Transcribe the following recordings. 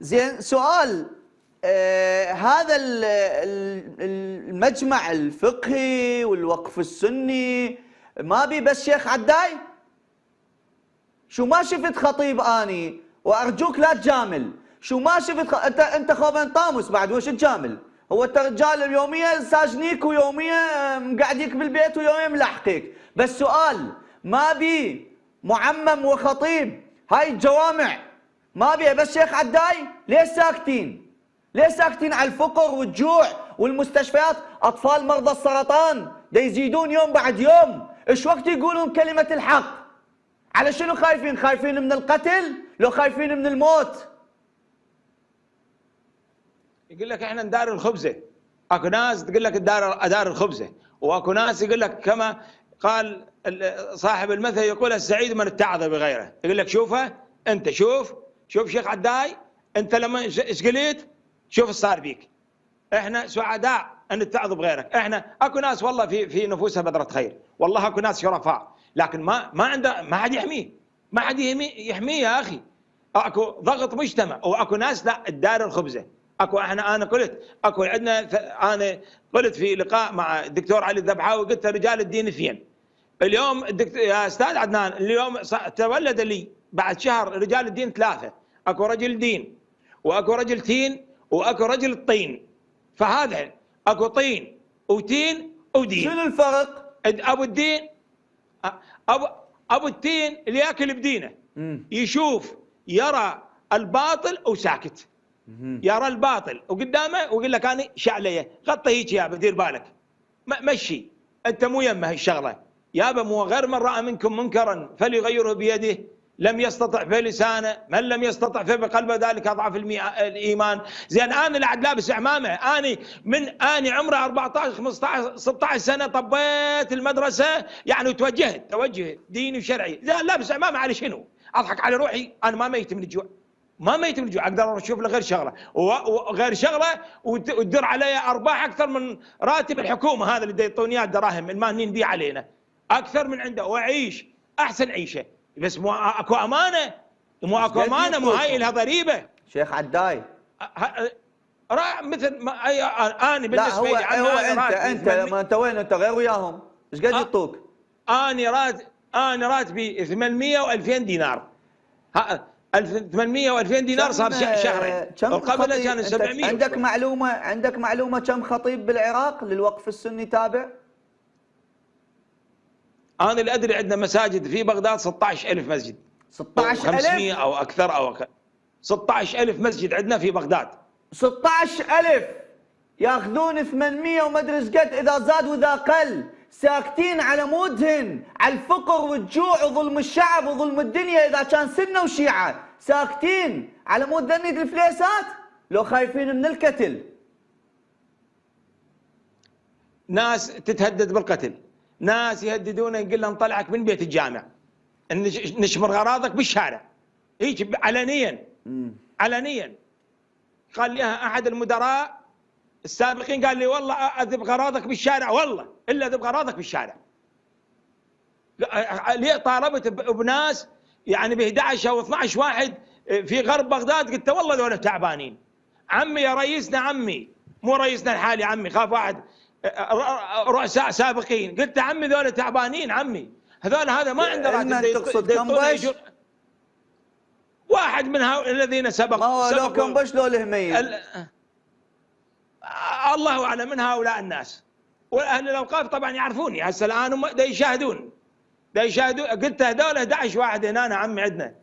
زين سؤال آه هذا المجمع الفقهي والوقف السني ما بي بس شيخ عداي؟ شو ما شفت خطيب آني وأرجوك لا تجامل. شو ما شفت خ... أنت أنت خوبن طاموس بعد وش تجامل؟ هو أنت رجال اليومية ساجنيك ويومية مقعديك بالبيت ويومية ملحقيك. بس سؤال ما بي معمم وخطيب هاي الجوامع ما بيها بس شيخ عداي ليش ساكتين؟ ليش ساكتين على الفقر والجوع والمستشفيات؟ أطفال مرضى السرطان دا يزيدون يوم بعد يوم. إيش وقت يقولون كلمة الحق؟ على شنو خايفين؟ خايفين من القتل؟ لو خايفين من الموت. يقول لك إحنا ندار الخبزة. أكو ناس تقول لك ادار ادار الخبزة. وأكو ناس يقول لك كما قال صاحب المثل يقول السعيد من اتعظ بغيره. يقول لك شوفه أنت شوف شوف شيخ عداي أنت لما إيش قلت؟ شوف صار بيك. إحنا سعداء أن نتعظ بغيرك إحنا أكو ناس والله في في نفوسها بذرة خير. والله أكو ناس شرفاء. لكن ما ما عنده ما حد يحميه. ما حد يحميه يا أخي. أكو ضغط مجتمع. وأكو ناس لا الدار الخبزة. أكو إحنا أنا قلت أكو عندنا أنا قلت في لقاء مع الدكتور علي الذبحاوي قلت رجال الدين اثنين اليوم الدكتور يا أستاذ عدنان اليوم تولد لي بعد شهر رجال الدين ثلاثة. أكو رجل دين وأكو رجل تين وأكو رجل الطين فهذا أكو طين وتين ودين. شنو الفرق؟ أبو الدين ابو أبو التين اللي يأكل بدينه يشوف يرى الباطل وساكت. يرى الباطل وقدامه ويقول لك أنا شعلية غطي هيك يا دير بالك. مشي. أنت مو يمه الشغله يابا مو غير من رأى منكم منكرا فليغيره بيده. لم يستطع فلسانه من لم يستطع فبقلبه ذلك اضعف الإيمان. زين أنا اللي عاد لابس عمامه آني من آني عمري 14 15 16 سنة طبيت المدرسة يعني وتوجهت توجه ديني وشرعي. زين لابس عمامه على شنو؟ أضحك على روحي أنا ما ميت من الجوع. ما ميت من الجوع. أقدر أشوف له غير شغلة. وغير شغلة وتدر علي أرباح أكثر من راتب الحكومة هذا اللي يعطوني إياه الدراهم المانين بيه علينا. أكثر من عنده وأعيش أحسن عيشة. بس مو أكو أمانة. مو أكو أمانة مو هاي لها ضريبة. شيخ عداي. مثل ما أنا بالنسبة لي هو, هو أنت أنت لما أنت وين؟ أنت غير وياهم. إيش قد يعطوك؟ أنا راتب أنا راتبي 800 و2000 دينار. 1800 و2000 دينار صار شهرين. وقبل كان 700 عندك معلومة عندك معلومة كم خطيب بالعراق للوقف السني تابع؟ أنا اللي أدري عندنا مساجد في بغداد 16000 مسجد. 16000 500 أو أكثر أو أكثر 16000 مسجد عندنا في بغداد. 16000 ياخذون 800 وما أدري إيش قد إذا زاد وإذا قل. ساكتين على مودهن على الفقر والجوع وظلم الشعب وظلم الدنيا إذا كان سنة وشيعة. ساكتين على مود ذنية الفليسات؟ لو خايفين من القتل ناس تتهدد بالقتل. ناس يهددون يقول لهم طلعك من بيت الجامع. نشمر اغراضك بالشارع. هيك علنيا. علنيا. قال لي أحد المدراء السابقين قال لي والله أذب اغراضك بالشارع. والله إلا أذب اغراضك بالشارع. ليه طالبت بناس يعني ب 11 أو 12 واحد في غرب بغداد قلت والله ذولا تعبانين. عمي يا رئيسنا عمي مو رئيسنا الحالي عمي خاف واحد. سابقين. قلت عمي ذولا تعبانين عمي. هذول هذا ما عنده راتب. تقصد كمبش؟ واحد من هؤلاء الذين سبق ما هو لو كمبش لو الهمية الله أعلم من هؤلاء الناس؟ وأهل الأوقاف طبعا يعرفوني. هسه الآن هم دا يشاهدون. دا يشاهدون. قلت هذول 11 واحد هنا عمي عندنا.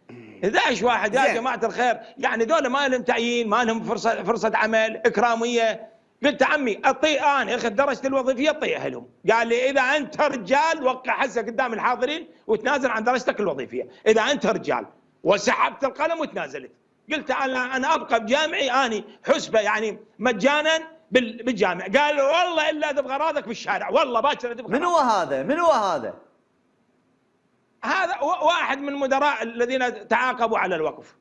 11 واحد يا جماعة الخير. يعني ذولا ما لهم تعيين ما لهم فرصه فرصة عمل إكرامية. قلت عمي اطي أنا اخذ درجتي الوظيفية اطيها لهم قال لي إذا أنت رجال وقع حسه قدام الحاضرين وتنازل عن درجتك الوظيفية. إذا أنت رجال وسحبت القلم وتنازلت. قلت أنا أنا أبقى بجامعي أني حسبة يعني مجانا بالجامع قال والله إلا تبغى اغراضك بالشارع. والله باكر تبغى من هو هذا؟ من هو هذا هذا واحد من مدراء الذين تعاقبوا على الوقف.